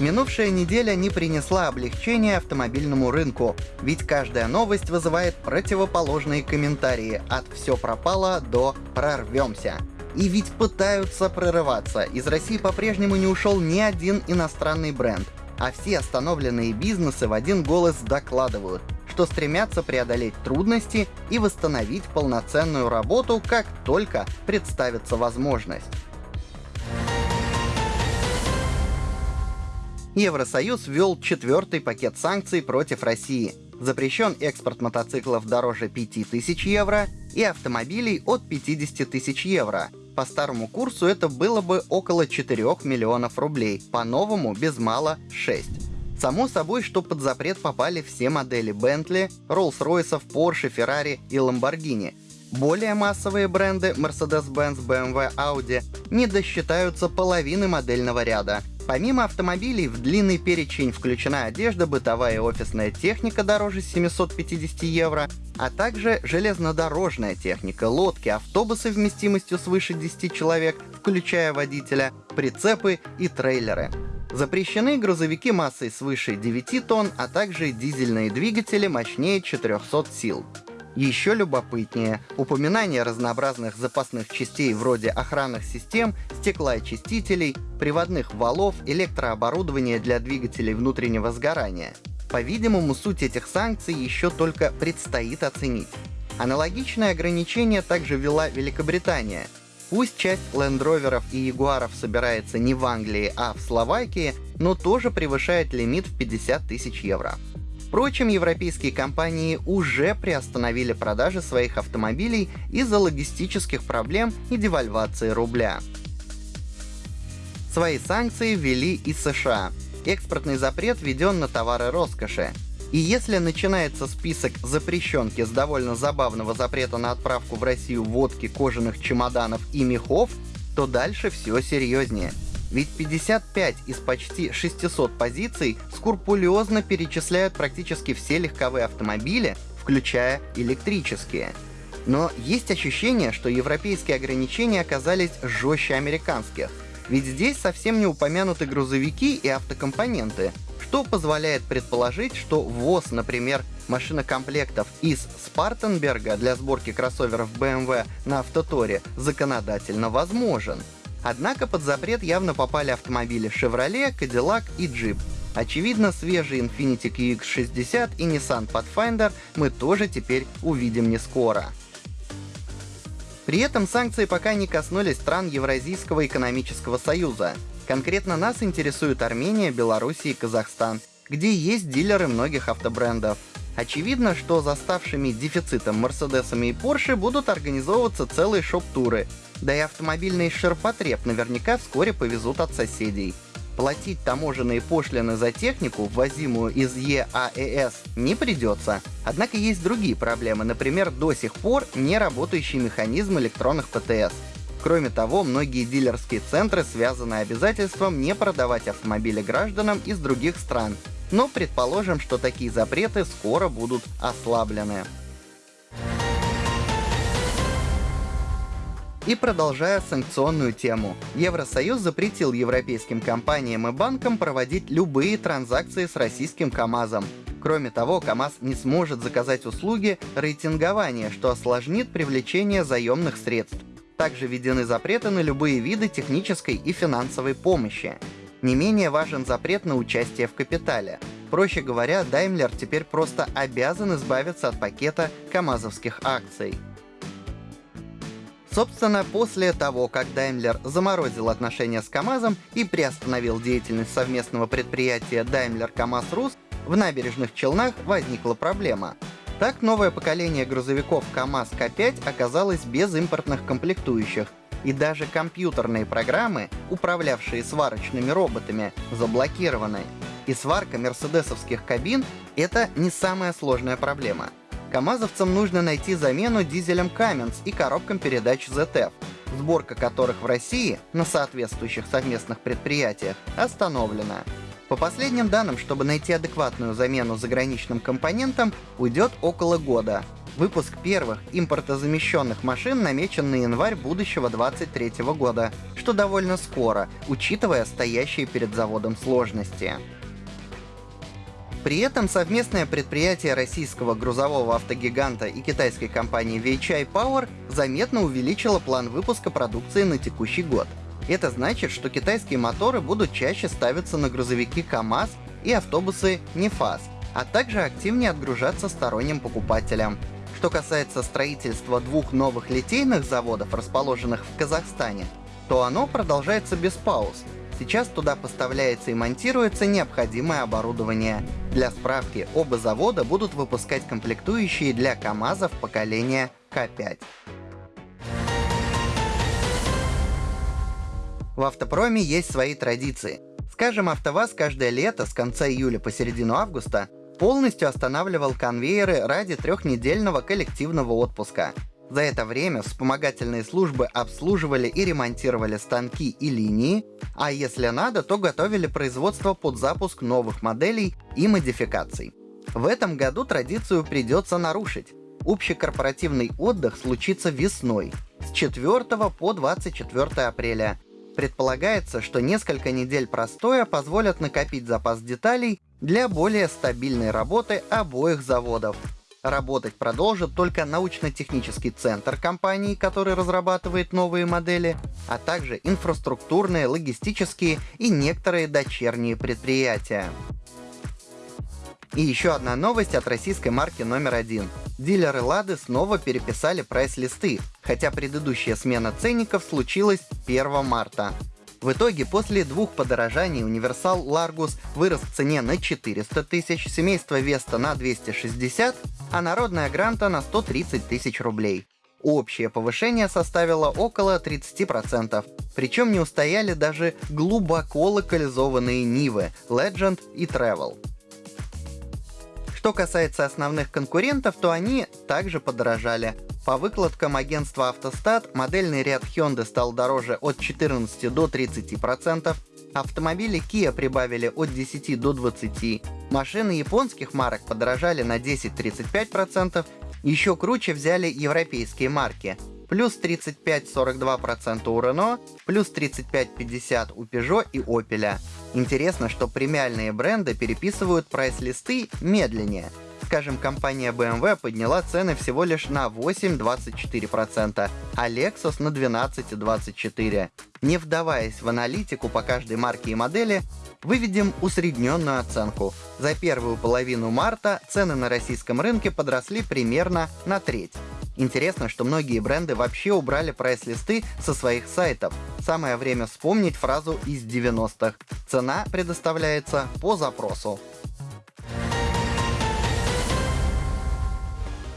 Минувшая неделя не принесла облегчения автомобильному рынку, ведь каждая новость вызывает противоположные комментарии от «все пропало» до «прорвемся». И ведь пытаются прорываться. Из России по-прежнему не ушел ни один иностранный бренд. А все остановленные бизнесы в один голос докладывают, что стремятся преодолеть трудности и восстановить полноценную работу, как только представится возможность. Евросоюз ввел четвертый пакет санкций против России. Запрещен экспорт мотоциклов дороже 5000 евро и автомобилей от 50 тысяч евро. По старому курсу это было бы около 4 миллионов рублей, по-новому без мало 6. Само собой, что под запрет попали все модели Bentley, Rolls-Royce, Porsche, Ferrari и Lamborghini. Более массовые бренды Mercedes-Benz, BMW, Audi не досчитаются половины модельного ряда, Помимо автомобилей, в длинный перечень включена одежда, бытовая и офисная техника дороже 750 евро, а также железнодорожная техника, лодки, автобусы вместимостью свыше 10 человек, включая водителя, прицепы и трейлеры. Запрещены грузовики массой свыше 9 тонн, а также дизельные двигатели мощнее 400 сил. Еще любопытнее, упоминание разнообразных запасных частей вроде охранных систем, стеклоочистителей, приводных валов, электрооборудования для двигателей внутреннего сгорания. По-видимому, суть этих санкций еще только предстоит оценить. Аналогичное ограничение также ввела Великобритания. Пусть часть лендроверов и ягуаров собирается не в Англии, а в Словакии, но тоже превышает лимит в 50 тысяч евро. Впрочем, европейские компании уже приостановили продажи своих автомобилей из-за логистических проблем и девальвации рубля. Свои санкции ввели и США. Экспортный запрет введен на товары роскоши. И если начинается список запрещенки с довольно забавного запрета на отправку в Россию водки, кожаных чемоданов и мехов, то дальше все серьезнее. Ведь 55 из почти 600 позиций скрупулезно перечисляют практически все легковые автомобили, включая электрические. Но есть ощущение, что европейские ограничения оказались жестче американских. Ведь здесь совсем не упомянуты грузовики и автокомпоненты, что позволяет предположить, что ввоз, например, машинокомплектов из Спартенберга для сборки кроссоверов BMW на Автоторе законодательно возможен. Однако под запрет явно попали автомобили Chevrolet, Cadillac и Jeep. Очевидно, свежий Infiniti QX60 и Nissan Pathfinder мы тоже теперь увидим не скоро. При этом санкции пока не коснулись стран Евразийского экономического союза. Конкретно нас интересуют Армения, Белоруссия и Казахстан, где есть дилеры многих автобрендов. Очевидно, что за ставшими дефицитом Мерседесами и Порше будут организовываться целые шоп-туры, да и автомобильный ширпотреб наверняка вскоре повезут от соседей. Платить таможенные пошлины за технику, ввозимую из ЕАЭС, не придется. Однако есть другие проблемы, например, до сих пор не работающий механизм электронных ПТС. Кроме того, многие дилерские центры связаны обязательством не продавать автомобили гражданам из других стран. Но предположим, что такие запреты скоро будут ослаблены. И продолжая санкционную тему, Евросоюз запретил европейским компаниям и банкам проводить любые транзакции с российским КАМАЗом. Кроме того, КАМАЗ не сможет заказать услуги рейтингования, что осложнит привлечение заемных средств. Также введены запреты на любые виды технической и финансовой помощи. Не менее важен запрет на участие в капитале. Проще говоря, Daimler теперь просто обязан избавиться от пакета камазовских акций. Собственно, после того, как Daimler заморозил отношения с КАМАЗом и приостановил деятельность совместного предприятия Daimler КАМАЗ Рус, в набережных Челнах возникла проблема. Так, новое поколение грузовиков КАМАЗ К5 оказалось без импортных комплектующих, и даже компьютерные программы, управлявшие сварочными роботами, заблокированы. И сварка мерседесовских кабин — это не самая сложная проблема — КАМАЗовцам нужно найти замену дизелям Cummins и коробкам передач ZF, сборка которых в России на соответствующих совместных предприятиях остановлена. По последним данным, чтобы найти адекватную замену заграничным компонентам, уйдет около года. Выпуск первых импортозамещенных машин намечен на январь будущего 2023 года, что довольно скоро, учитывая стоящие перед заводом сложности. При этом совместное предприятие российского грузового автогиганта и китайской компании Weichai Power заметно увеличило план выпуска продукции на текущий год. Это значит, что китайские моторы будут чаще ставиться на грузовики КАМАЗ и автобусы НЕФАС, а также активнее отгружаться сторонним покупателям. Что касается строительства двух новых литейных заводов, расположенных в Казахстане, то оно продолжается без пауз. Сейчас туда поставляется и монтируется необходимое оборудование. Для справки, оба завода будут выпускать комплектующие для КАМАЗов поколения К5. В автопроме есть свои традиции. Скажем, АвтоВАЗ каждое лето с конца июля по середину августа полностью останавливал конвейеры ради трехнедельного коллективного отпуска. За это время вспомогательные службы обслуживали и ремонтировали станки и линии, а если надо, то готовили производство под запуск новых моделей и модификаций. В этом году традицию придется нарушить. Общекорпоративный отдых случится весной, с 4 по 24 апреля, Предполагается, что несколько недель простоя позволят накопить запас деталей для более стабильной работы обоих заводов. Работать продолжит только научно-технический центр компании, который разрабатывает новые модели, а также инфраструктурные, логистические и некоторые дочерние предприятия. И еще одна новость от российской марки номер один. Дилеры Лады снова переписали прайс-листы, хотя предыдущая смена ценников случилась 1 марта. В итоге, после двух подорожаний универсал Largus вырос в цене на 400 тысяч, семейство Веста на 260, а народная Гранта на 130 тысяч рублей. Общее повышение составило около 30%, причем не устояли даже глубоко локализованные Нивы Legend и Travel. Что касается основных конкурентов, то они также подорожали. По выкладкам агентства «Автостат» модельный ряд Hyundai стал дороже от 14 до 30%, автомобили Kia прибавили от 10 до 20%, машины японских марок подорожали на 10-35%, еще круче взяли европейские марки плюс 35-42% у Renault, плюс 35-50% у Peugeot и Opel. Интересно, что премиальные бренды переписывают прайс-листы медленнее. Скажем, компания BMW подняла цены всего лишь на 8-24%, а Lexus на 12-24%. Не вдаваясь в аналитику по каждой марке и модели, выведем усредненную оценку. За первую половину марта цены на российском рынке подросли примерно на треть. Интересно, что многие бренды вообще убрали прайс-листы со своих сайтов. Самое время вспомнить фразу из 90-х. Цена предоставляется по запросу.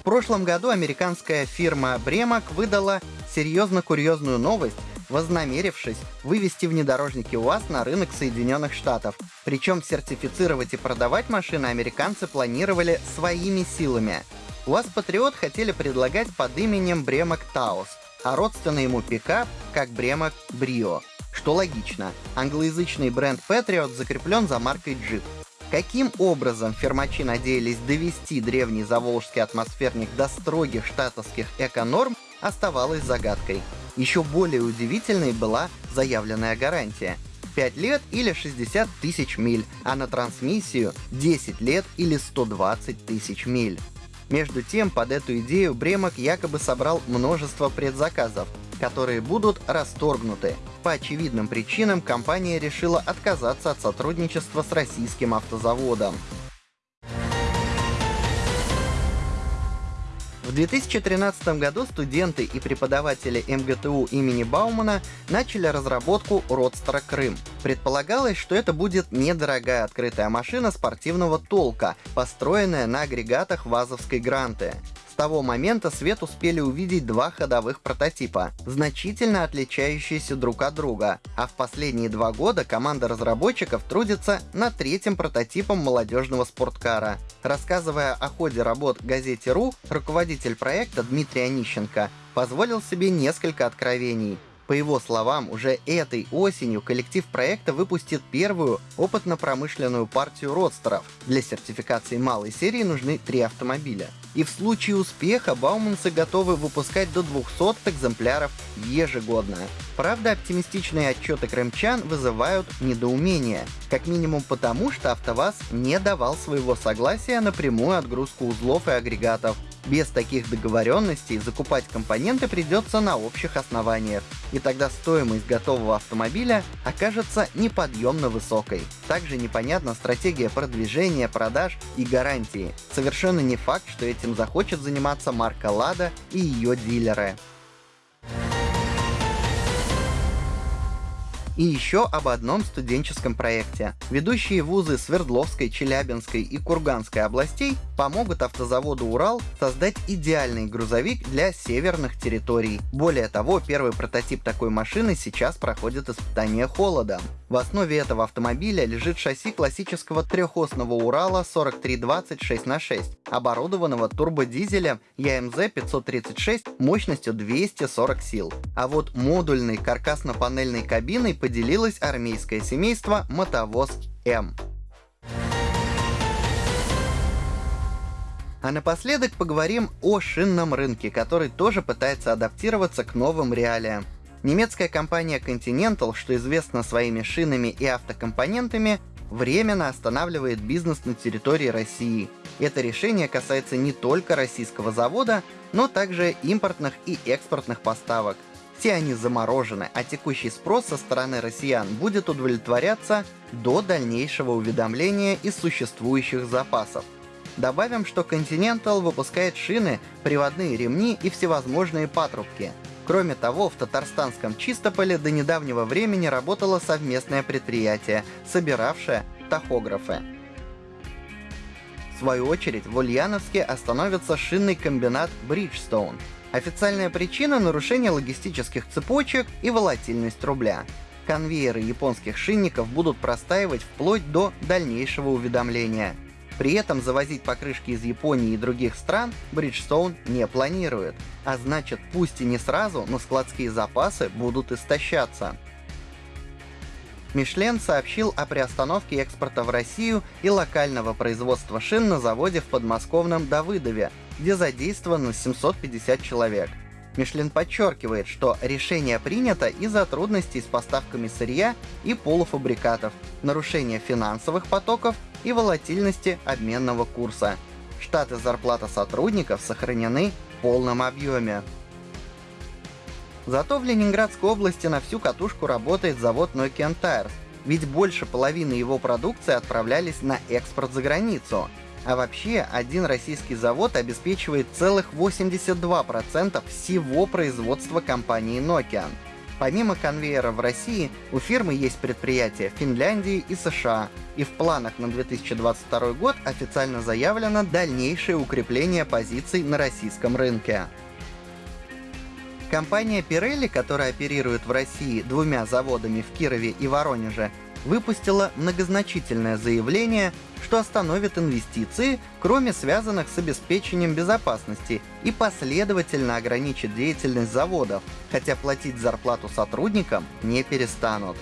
В прошлом году американская фирма Бремак выдала серьезно курьезную новость, вознамерившись вывести внедорожники УАЗ на рынок Соединенных Штатов. Причем сертифицировать и продавать машины американцы планировали своими силами. УАЗ Патриот хотели предлагать под именем Бремак Таус, а родственный ему пикап как Бремак Брио. Что логично, англоязычный бренд Patriot закреплен за маркой Jeep. Каким образом фермачи надеялись довести древний заволжский атмосферник до строгих штатовских эко-норм, оставалось загадкой. Еще более удивительной была заявленная гарантия. 5 лет или 60 тысяч миль, а на трансмиссию 10 лет или 120 тысяч миль. Между тем, под эту идею Бремок якобы собрал множество предзаказов, которые будут расторгнуты. По очевидным причинам компания решила отказаться от сотрудничества с российским автозаводом. В 2013 году студенты и преподаватели МГТУ имени Баумана начали разработку Родстера Крым. Предполагалось, что это будет недорогая открытая машина спортивного толка, построенная на агрегатах ВАЗовской Гранты того момента свет успели увидеть два ходовых прототипа, значительно отличающиеся друг от друга, а в последние два года команда разработчиков трудится над третьим прототипом молодежного спорткара. Рассказывая о ходе работ газете РУ, руководитель проекта Дмитрий Онищенко позволил себе несколько откровений. По его словам, уже этой осенью коллектив проекта выпустит первую опытно-промышленную партию родстеров. Для сертификации малой серии нужны три автомобиля. И в случае успеха Бауманцы готовы выпускать до 200 экземпляров ежегодно. Правда, оптимистичные отчеты крымчан вызывают недоумение. Как минимум потому, что АвтоВАЗ не давал своего согласия на прямую отгрузку узлов и агрегатов. Без таких договоренностей закупать компоненты придется на общих основаниях, и тогда стоимость готового автомобиля окажется неподъемно высокой. Также непонятна стратегия продвижения, продаж и гарантии. Совершенно не факт, что этим захочет заниматься марка Лада и ее дилеры. И еще об одном студенческом проекте. Ведущие вузы Свердловской, Челябинской и Курганской областей помогут автозаводу «Урал» создать идеальный грузовик для северных территорий. Более того, первый прототип такой машины сейчас проходит испытание холодом. В основе этого автомобиля лежит шасси классического трехосного Урала 4320 6 на 6, оборудованного турбодизелем ЯМЗ 536 мощностью 240 сил. А вот модульной каркасно-панельной кабиной поделилось армейское семейство Мотовоз М. А напоследок поговорим о шинном рынке, который тоже пытается адаптироваться к новым реалиям. Немецкая компания Continental, что известна своими шинами и автокомпонентами, временно останавливает бизнес на территории России. Это решение касается не только российского завода, но также импортных и экспортных поставок. Все они заморожены, а текущий спрос со стороны россиян будет удовлетворяться до дальнейшего уведомления из существующих запасов. Добавим, что Continental выпускает шины, приводные ремни и всевозможные патрубки — Кроме того, в татарстанском Чистополе до недавнего времени работало совместное предприятие, собиравшее тахографы. В свою очередь, в Ульяновске остановится шинный комбинат Bridgestone. Официальная причина — нарушение логистических цепочек и волатильность рубля. Конвейеры японских шинников будут простаивать вплоть до дальнейшего уведомления — при этом завозить покрышки из Японии и других стран Bridgestone не планирует. А значит, пусть и не сразу, но складские запасы будут истощаться. Мишлен сообщил о приостановке экспорта в Россию и локального производства шин на заводе в подмосковном Давыдове, где задействовано 750 человек. Мишлен подчеркивает, что решение принято из-за трудностей с поставками сырья и полуфабрикатов, нарушения финансовых потоков и волатильности обменного курса. Штаты зарплата сотрудников сохранены в полном объеме. Зато в Ленинградской области на всю катушку работает завод Nokian Tires, ведь больше половины его продукции отправлялись на экспорт за границу. А вообще, один российский завод обеспечивает целых 82% всего производства компании Nokian. Помимо конвейера в России, у фирмы есть предприятия в Финляндии и США, и в планах на 2022 год официально заявлено дальнейшее укрепление позиций на российском рынке. Компания Pirelli, которая оперирует в России двумя заводами в Кирове и Воронеже, выпустила многозначительное заявление, что остановит инвестиции, кроме связанных с обеспечением безопасности, и последовательно ограничит деятельность заводов, хотя платить зарплату сотрудникам не перестанут.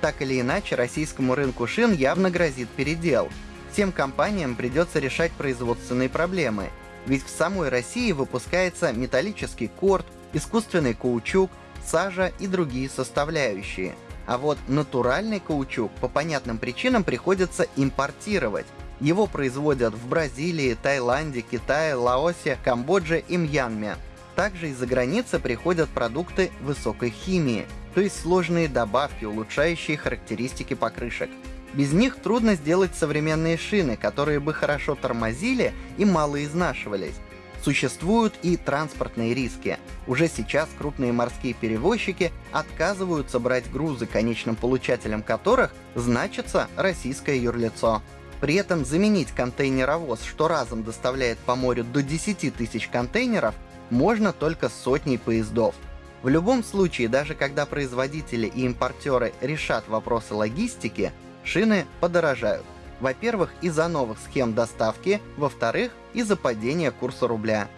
Так или иначе, российскому рынку шин явно грозит передел. Всем компаниям придется решать производственные проблемы, ведь в самой России выпускается металлический корт, искусственный каучук, сажа и другие составляющие. А вот натуральный каучук по понятным причинам приходится импортировать. Его производят в Бразилии, Таиланде, Китае, Лаосе, Камбодже и Мьянме. Также из-за границы приходят продукты высокой химии, то есть сложные добавки, улучшающие характеристики покрышек. Без них трудно сделать современные шины, которые бы хорошо тормозили и мало изнашивались. Существуют и транспортные риски. Уже сейчас крупные морские перевозчики отказываются брать грузы, конечным получателем которых значится российское юрлицо. При этом заменить контейнеровоз, что разом доставляет по морю до 10 тысяч контейнеров, можно только сотней поездов. В любом случае, даже когда производители и импортеры решат вопросы логистики, шины подорожают. Во-первых, из-за новых схем доставки, во-вторых, из-за падения курса рубля.